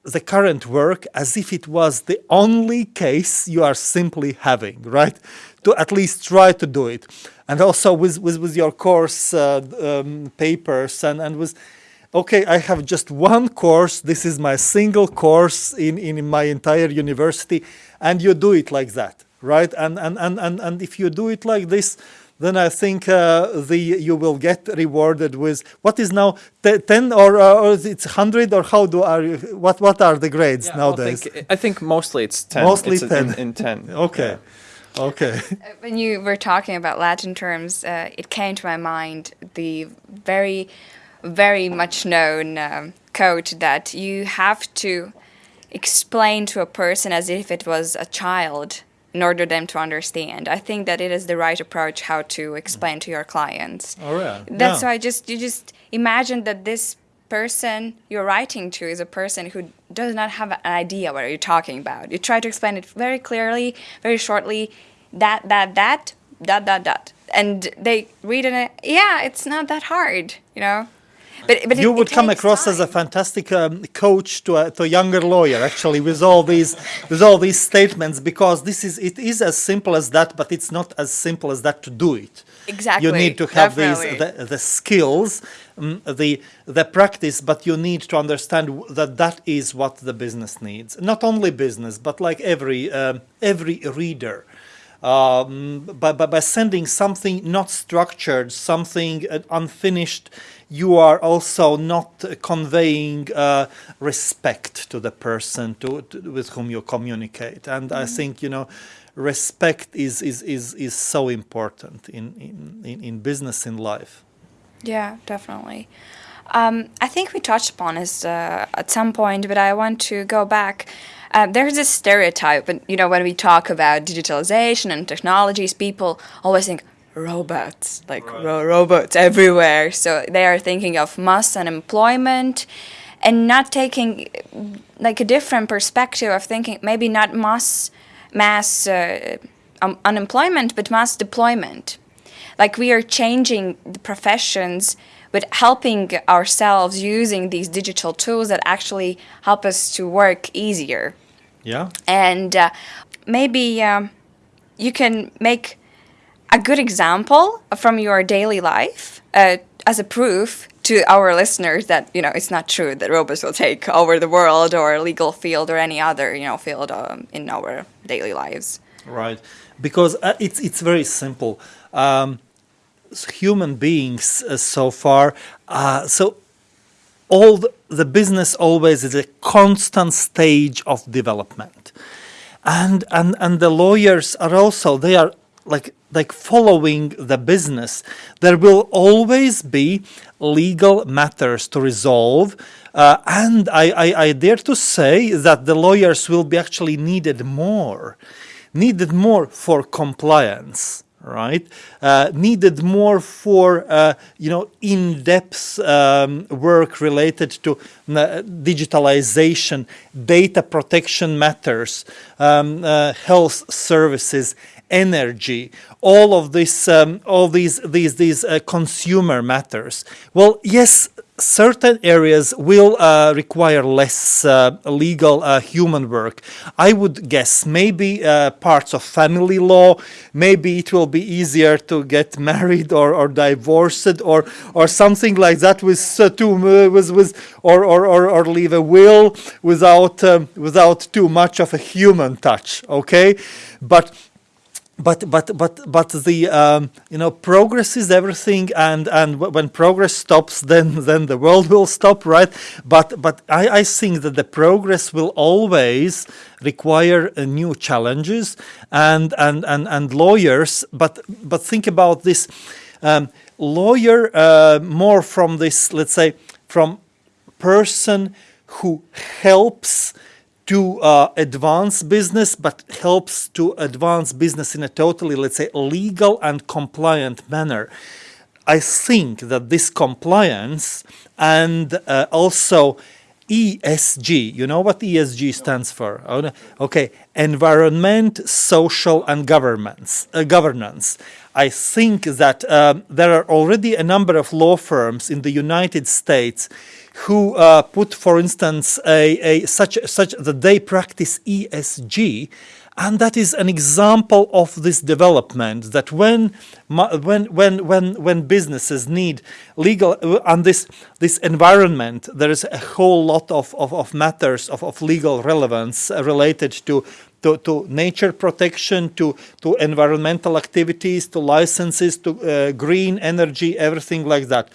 the current work as if it was the only case you are simply having, right? To at least try to do it. And also with, with, with your course uh, um, papers and, and with, okay, I have just one course, this is my single course in, in my entire university, and you do it like that, right? And, and, and, and, and if you do it like this, then I think uh, the you will get rewarded with what is now te- ten or, uh, or is it hundred or how do are you, what what are the grades
Yeah, well, I
nowadays?
think, I think mostly it's ten.
Mostly
It's in-
10.
In, in ten.
Okay, okay,
When you were talking about Latin terms, uh, it came to my mind the very, very much known um, quote that you have to explain to a person as if it was a child in order them to understand. I think that it is the right approach how to explain to your clients.
all right.
That's
yeah.
why just you just imagine that this person you're writing to is a person who does not have an idea what are you're talking about. You try to explain it very clearly, very shortly, that that that dot dot dot, and they read it. Yeah, it's not that hard, you know. But, but
you
it,
would
it
come across as a fantastic um, coach to a, to a younger lawyer actually with all these with all these statements because this is it is as simple as that but it's not as simple as that to do it
Exactly,
you need to have these the, the skills mm, the the practice but you need to understand that that is what the business needs not only business but like every um, every reader um, by, by, by sending something not structured, something uh, unfinished, you are also not uh, conveying uh, respect to the person to, to, with whom you communicate. And I think, you know, respect is, is, is, is so important in, in, in, in business, in life.
Yeah, definitely. Um, I think we touched upon this uh, at some point, but I want to go back. Uh, there's this stereotype, and you know, when we talk about digitalization and technologies, people always think robots, like ro- robots everywhere. So they are thinking of mass unemployment, and not taking like a different perspective of thinking maybe not mass mass uh, um, unemployment, but mass deployment like we are changing the professions with helping ourselves using these digital tools that actually help us to work easier
Yeah?
and uh, maybe um, you can make a good example from your daily life uh, as a proof to our listeners that you know it's not true that robots will take over the world or legal field or any other you know field um, in our daily lives
Right, because uh, it's it's very simple. Um, human beings uh, so far, uh, so all the, the business always is a constant stage of development, and and and the lawyers are also they are like like following the business. There will always be legal matters to resolve. Uh, and I, I, I dare to say that the lawyers will be actually needed more needed more for compliance right? Uh, needed more for uh, you know in-depth um, work related to uh, digitalization, data protection matters, um, uh, health services, energy, all of this, um, all these these these uh, consumer matters. Well, yes, certain areas will uh, require less uh, legal uh, human work. I would guess maybe uh, parts of family law, maybe it will be easier to get married or, or divorced or or something like that with uh, uh, with, with or, or, or, or leave a will without um, without too much of a human touch. Okay, but but but but but the um, you know progress is everything and and when progress stops then then the world will stop right? But but i i think that the progress will always require uh, new challenges and and and and lawyers. But but think about this um, lawyer uh, more from this let's say from person who helps to uh, advance business, but helps to advance business in a totally, let's say, legal and compliant manner. I think that this compliance and uh, also ESG, you know what ESG stands for? Oh. Okay, environment, social, and governance. Uh, governance. I think that um, there are already a number of law firms in the United States who uh, put, for instance, a, a such such that they practice ESG, and that is an example of this development. That when when when when when businesses need legal uh, and this this environment, there is a whole lot of of, of matters of, of legal relevance uh, related to to, to nature protection, to, to environmental activities, to licenses, to uh, green energy, everything like that.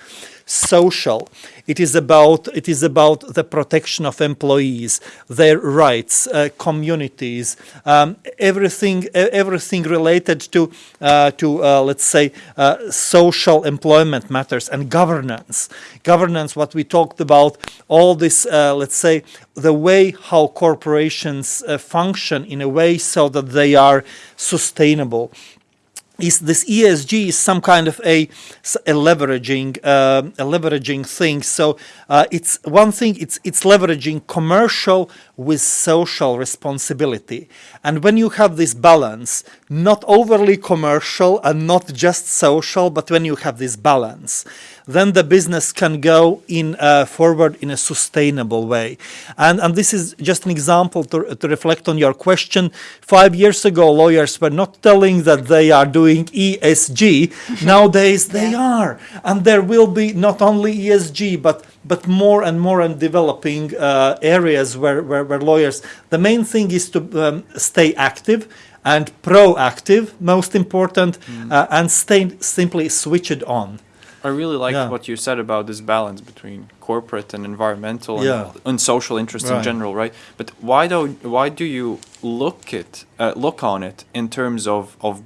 Social. It is about it is about the protection of employees, their rights, uh, communities, um, everything everything related to uh, to uh, let's say uh, social employment matters and governance. Governance, what we talked about, all this uh, let's say the way how corporations uh, function in a way so that they are sustainable is this ESG is some kind of a, a leveraging um a leveraging thing. So uh, it's one thing. It's it's leveraging commercial with social responsibility. And when you have this balance, not overly commercial and not just social, but when you have this balance, then the business can go in uh, forward in a sustainable way. And and this is just an example to, to reflect on your question. Five years ago, lawyers were not telling that they are doing ESG. Nowadays, they are, and there will be not only ESG but but more and more and developing uh, areas where, where where lawyers. The main thing is to um, stay active. And proactive, most important, uh, and stay simply switched on.
I really like
Yeah.
what you said about this balance between corporate and environmental and,
Yeah.
and social interests in general, right? But why do why do you look it uh, look on it in terms of, of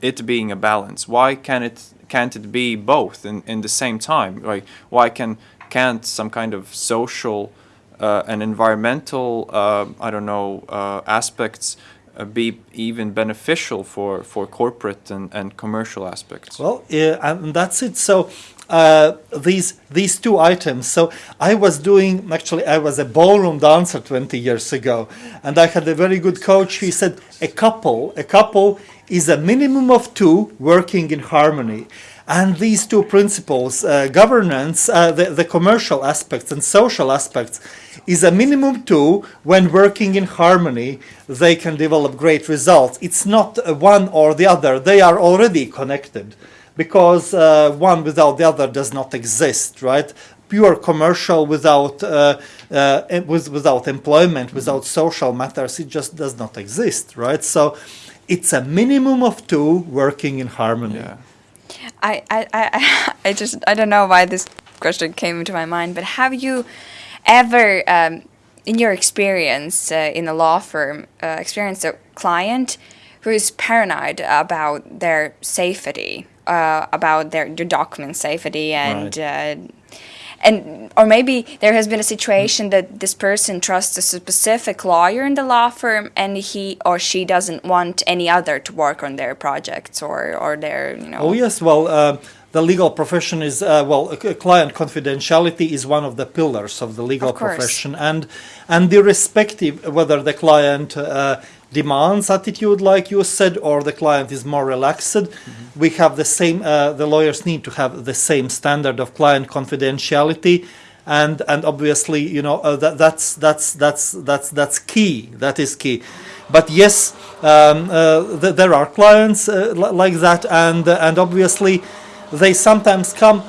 it being a balance? Why can it can't it be both in, in the same time? Like why can can't some kind of social uh, and environmental uh, I don't know uh, aspects uh, be even beneficial for, for corporate and, and commercial aspects?
Well, yeah, and that's it. So uh, these these two items. So I was doing actually I was a ballroom dancer 20 years ago, and I had a very good coach. He said a couple a couple is a minimum of two working in harmony. And these two principles, uh, governance, uh, the, the commercial aspects and social aspects, is a minimum two when working in harmony, they can develop great results. It's not one or the other, they are already connected because uh, one without the other does not exist, right? Pure commercial without uh, uh, without employment, without social matters, it just does not exist, right? So it's a minimum of two working in harmony.
Yeah.
I, I, I, I just I don't know why this question came into my mind, but have you ever, um, in your experience uh, in a law firm, uh, experienced a client who is paranoid about their safety, uh, about their, their document safety, and uh, and or maybe there has been a situation that this person trusts a specific lawyer in the law firm and he or she doesn't want any other to work on their projects or or their you know.
Oh yes, well, uh, the legal profession is uh, well, client confidentiality is one of the pillars of the legal
Of
profession, and and irrespective whether the client uh, demands attitude, like you said, or the client is more relaxed, we have the same. Uh, the lawyers need to have the same standard of client confidentiality. And, and obviously you know uh, that, that's that's that's that's that's key that is key but yes um, uh, th- there are clients uh, li- like that and uh, and obviously they sometimes come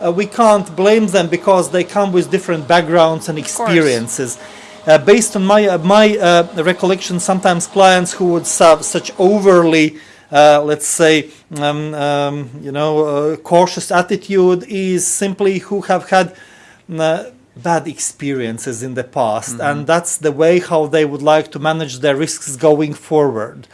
uh, we can't blame them because they come with different backgrounds and experiences uh, based on my uh, my uh, recollection sometimes clients who would have such overly uh, let's say um, um, you know uh, cautious attitude is simply who have had uh, bad experiences in the past. And that's the way how they would like to manage their risks going forward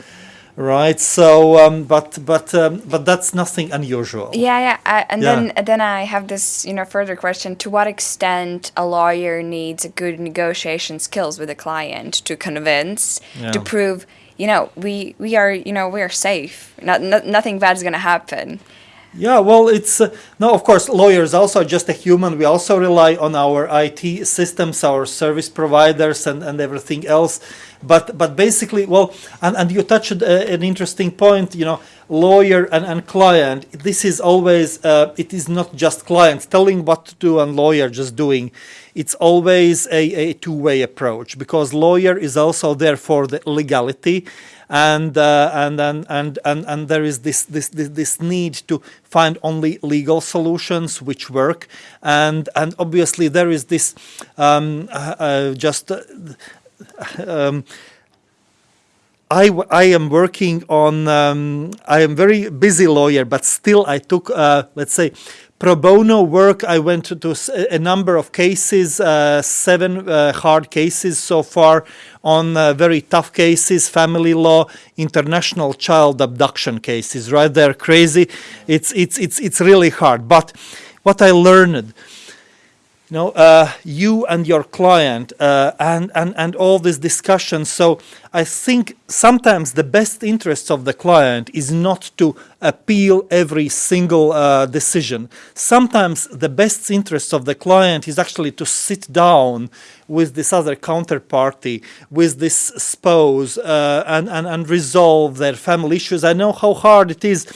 right so um, but but um, but that's nothing unusual
Yeah, yeah, I, and
Yeah.
then then I have this, you know, further question: To what extent a lawyer needs a good negotiation skills with a client to convince,
Yeah.
to prove, you know, we we are, you know, we are safe. Not, no, nothing bad is gonna happen.
Yeah, well, it's uh, no, of course, lawyers also are just a human. We also rely on our IT systems, our service providers, and, and everything else. But but basically, well, and, and you touched uh, an interesting point. You know, lawyer and, and client. This is always uh, it is not just client telling what to do and lawyer just doing. It's always a, a two-way approach because lawyer is also there for the legality and uh, and, and and and and there is this, this this need to find only legal solutions which work. And and obviously there is this um, uh, just uh, um, I, I am working on um, I am very busy lawyer but still I took uh, let's say pro bono work I went to, a number of cases uh, seven uh, hard cases so far on uh, very tough cases family law international child abduction cases. Right they're crazy. It's it's it's it's really hard. But what I learned you know, uh, you and your client uh, and, and, and all this discussion. So I think sometimes the best interests of the client is not to appeal every single uh, decision. Sometimes the best interest of the client is actually to sit down with this other counterparty, with this spouse, uh, and, and, and resolve their family issues. I know how hard it is,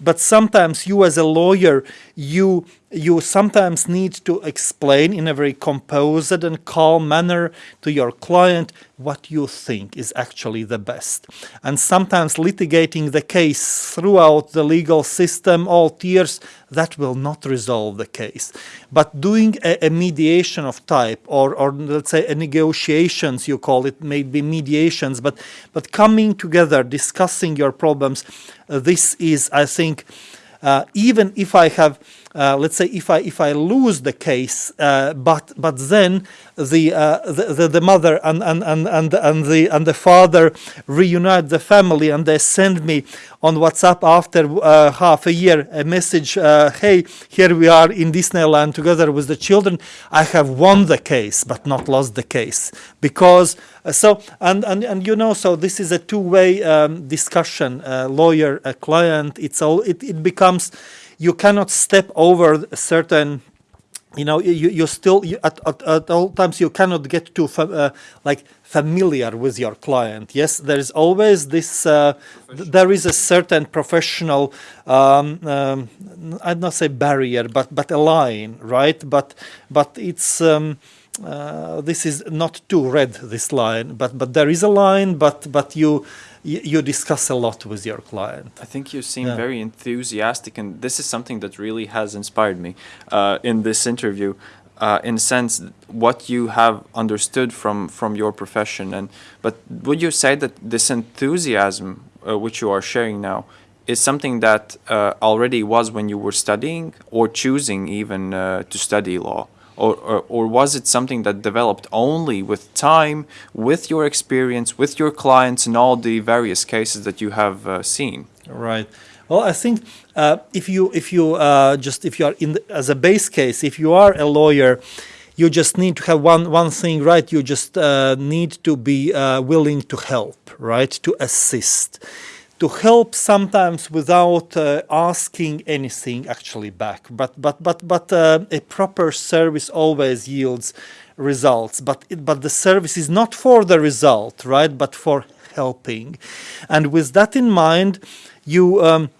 but sometimes you as a lawyer, you you sometimes need to explain in a very composed and calm manner to your client what you think is actually the best. And sometimes litigating the case throughout the legal system, all tiers, that will not resolve the case. But doing a, a mediation of type, or, or let's say a negotiations, you call it, maybe mediations, but, but coming together, discussing your problems, uh, this is, I think, uh, even if I have, uh, let's say, if I if I lose the case, uh, but but then the, uh, the the the mother and and and and and the and the father reunite the family and they send me on WhatsApp after uh, half a year a message. Uh, hey, here we are in Disneyland together with the children. I have won the case, but not lost the case because. So and, and and you know so this is a two-way um, discussion lawyer uh, client it's all it, it becomes you cannot step over a certain you know you, you still you, at, at, at all times you cannot get too fa- uh, like familiar with your client. Yes there is always this uh, th- there is a certain professional um, um, i'd not say barrier but but a line right? But but it's um, uh, this is not too red this line. But but there is a line but but you you, discuss a lot with your client
I think you seem
Yeah.
very enthusiastic, and this is something that really has inspired me uh, in this interview. Uh, in a sense, what you have understood from from your profession, and but would you say that this enthusiasm uh, which you are sharing now is something that uh, already was when you were studying or choosing even uh, to study law? Or, or, or was it something that developed only with time, with your experience, with your clients, and all the various cases that you have uh, seen?
Right. Well, I think uh, if you if you uh, just if you are in the, as a base case, if you are a lawyer, you just need to have one one thing right. You just uh, need to be uh, willing to help, right? To assist, to help sometimes without uh, asking anything actually back. But but but but uh, a proper service always yields results. But it, but the service is not for the result, right? But for helping, and with that in mind, you. Um,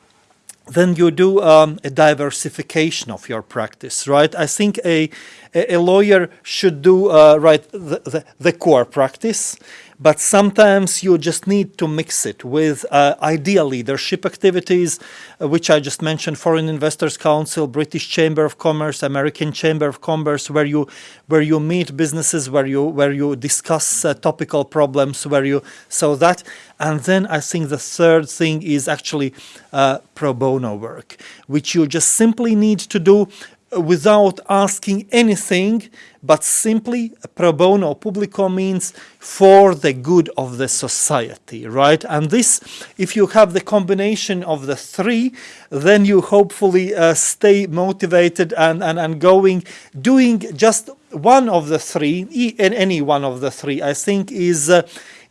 then you do um, a diversification of your practice, right? I think a, a, a lawyer should do, uh, right, the, the, the, core practice, but sometimes you just need to mix it with uh, leadership activities, uh, which I just mentioned, Foreign Investors Council, British Chamber of Commerce, American Chamber of Commerce, where you where you meet businesses, where you where you discuss uh, topical problems, where you so that, and then I think the third thing is actually uh, pro bono work, which you just simply need to do without asking anything, but simply pro bono publico means for the good of the society, right? And this, if you have the combination of the three, then you hopefully uh, stay motivated and, and, and going, doing just one of the three, any one of the three, I think is uh,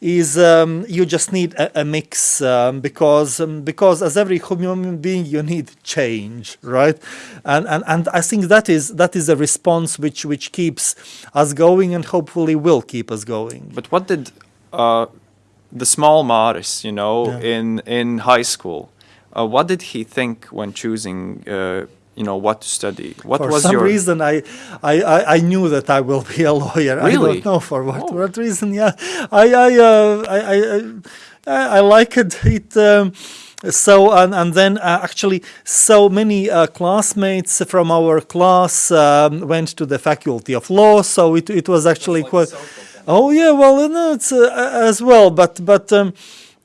is um, you just need a, a mix um, because um, because as every human being you need change right and, and and I think that is that is a response which which keeps us going and hopefully will keep us going
but what did uh, the small Maris you know
Yeah.
in in high school uh, what did he think when choosing uh, you know what to study what
for
was
some
your
reason I, I, I, I knew that I will be a lawyer.
Really?
I don't know for what,
Oh.
what reason. Yeah, I I uh, I, I, I, I like it. it um, so and, and then uh, actually so many uh, classmates from our class um, went to the faculty of law. So it, it was actually quite. Oh yeah, well no, it's uh, as well, but but. Um,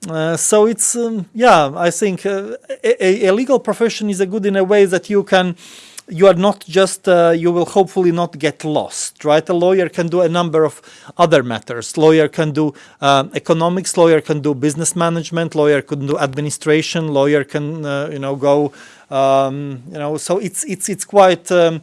uh, so it's um, yeah i think uh, a, a legal profession is a good in a way that you can you are not just uh, you will hopefully not get lost right? A lawyer can do a number of other matters. Lawyer can do um, economics lawyer can do business management lawyer can do administration lawyer can uh, you know go um, you know so it's it's it's quite um,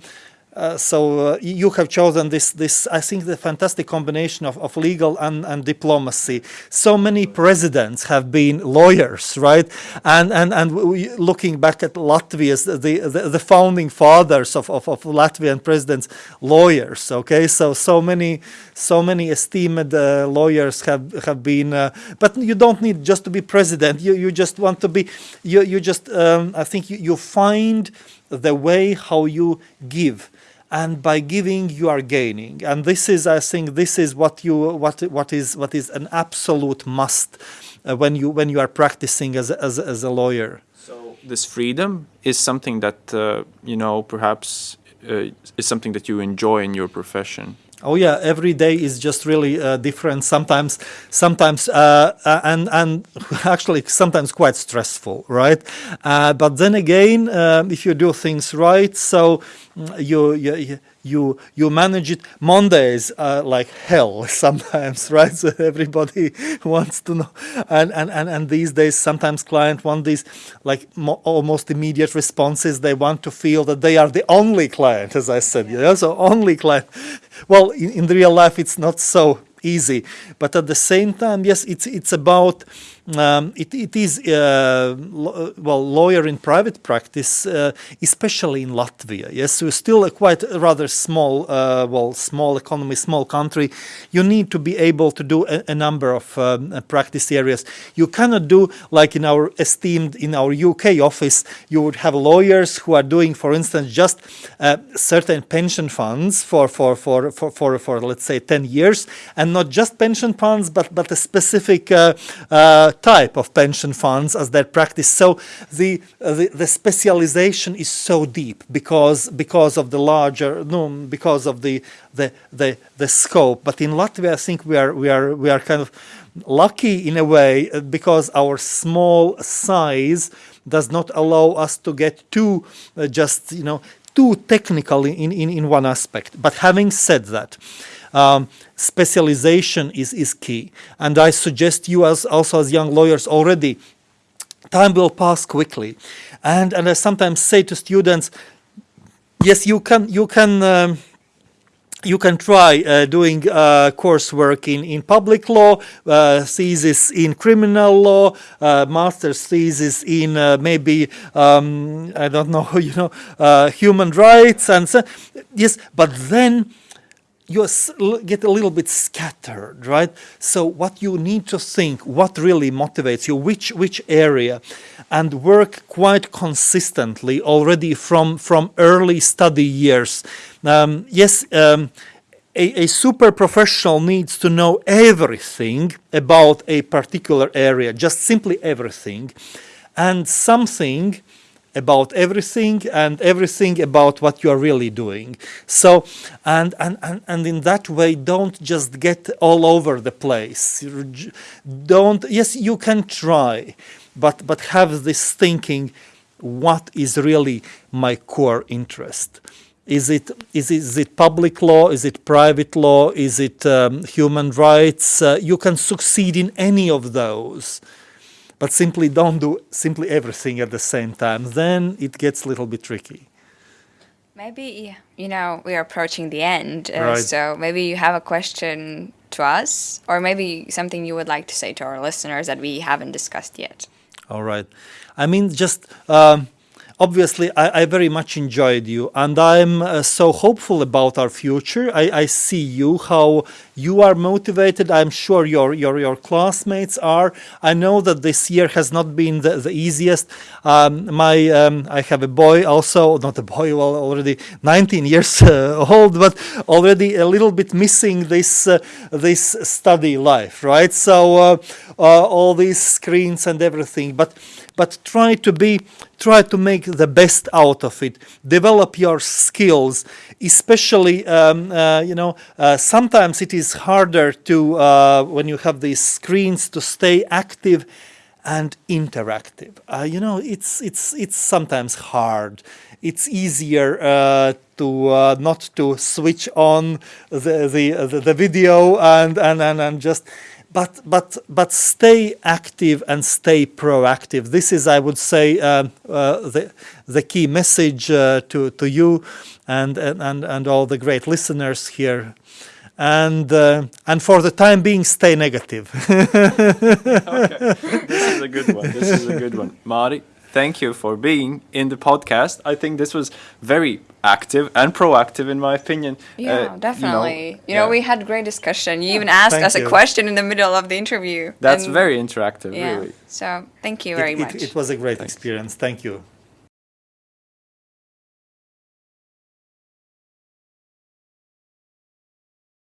uh, so uh, you have chosen this this I think the fantastic combination of, of legal and, and diplomacy. So many presidents have been lawyers, right? And and and we, looking back at Latvia's the the, the founding fathers of, of, of Latvian presidents, lawyers. Okay, so so many so many esteemed uh, lawyers have have been. Uh, but you don't need just to be president. You you just want to be. You you just um, I think you, you find the way how you give and by giving you are gaining and this is i think this is what you what what is what is an absolute must uh, when you when you are practicing as as, a- as a lawyer
So this freedom is something that uh, you know perhaps uh, is something that you enjoy in your profession.
Oh yeah, every day is just really uh, different. Sometimes, sometimes, uh, uh, and and actually sometimes quite stressful, right? Uh, but then again, um, if you do things right, so mm, you you you you manage it. Mondays are like hell sometimes, right? So everybody wants to know, and and and, and these days sometimes client want these like mo- almost immediate responses. They want to feel that they are the only client, as I said. Yeah, so only client. Well, in, in real life, it's not so easy, but at the same time, yes, it's it's about um, it, it is uh, lo- well lawyer in private practice, uh, especially in Latvia. Yes, we're still a quite rather small, uh, well, small economy, small country. You need to be able to do a, a number of um, uh, practice areas. You cannot do like in our esteemed in our UK office. You would have lawyers who are doing, for instance, just uh, certain pension funds for for, for for for for let's say ten years, and not just pension funds, but but a specific type of pension funds as their practice. So the, uh, the the specialization is so deep because because of the larger no because of the the the, the scope. But in Latvia, I think we are we are we are kind of lucky in a way uh, because our small size does not allow us to get too uh, just you know too technical in, in, in one aspect. But having said that, um, specialization is, is key. And I suggest you as also as young lawyers already time will pass quickly and and i sometimes say to students yes you can you can um, you can try uh, doing uh, coursework in, in public law, uh, thesis in criminal law, uh, master's thesis in uh, maybe um, I don't know, you know, uh, human rights and so. Yes, but then you get a little bit scattered, right? So what you need to think, what really motivates you, which which area, and work quite consistently already from from early study years. Um, yes. Um, a, a super professional needs to know everything about a particular area, just simply everything, and something about everything and everything about what you are really doing. So, and, and, and, and in that way, don't just get all over the place. Don't, yes, you can try, but, but have this thinking, what is really my core interest? Is it, is, it, is it public law? Is it private law? Is it um, human rights? Uh, you can succeed in any of those but simply don't do simply everything at the same time. Then it gets a little bit tricky.
Maybe, you know, we are approaching the end. Uh,
Right.
So maybe you have a question to us, or maybe something you would like to say to our listeners that we haven't discussed yet.
All right. I mean, just um, obviously, I, I very much enjoyed you, and I'm uh, so hopeful about our future. I, I see you, how you are motivated. I'm sure your, your, your classmates are. I know that this year has not been the, the easiest. Um, my um, I have a boy also, not a boy, well, already 19 years uh, old, but already a little bit missing this uh, this study life, right? So uh, uh, all these screens and everything, but but try to be try to make the best out of it. Develop your skills especially um, uh, you know uh, sometimes it is harder to uh, when you have these screens to stay active and interactive. Uh, you know it's it's it's sometimes hard. It's easier uh, to uh, not to switch on the the, the, video and, and and and just but but but stay active and stay proactive. This is, I would say, um, uh, the the key message uh, to to you and and and all the great listeners here. And uh, and for the time being, stay negative.
This is a good one. This is a good one. Maris, thank you for being in the podcast. I think this was very active and proactive, in my opinion. Uh,
Yeah,
you know,
definitely. You know,
yeah.
we had great discussion. You even asked
Thank
us a question in the middle of the interview.
That's very interactive,
yeah.
really.
So thank you very
it,
much.
it, it was a great experience. Thank you.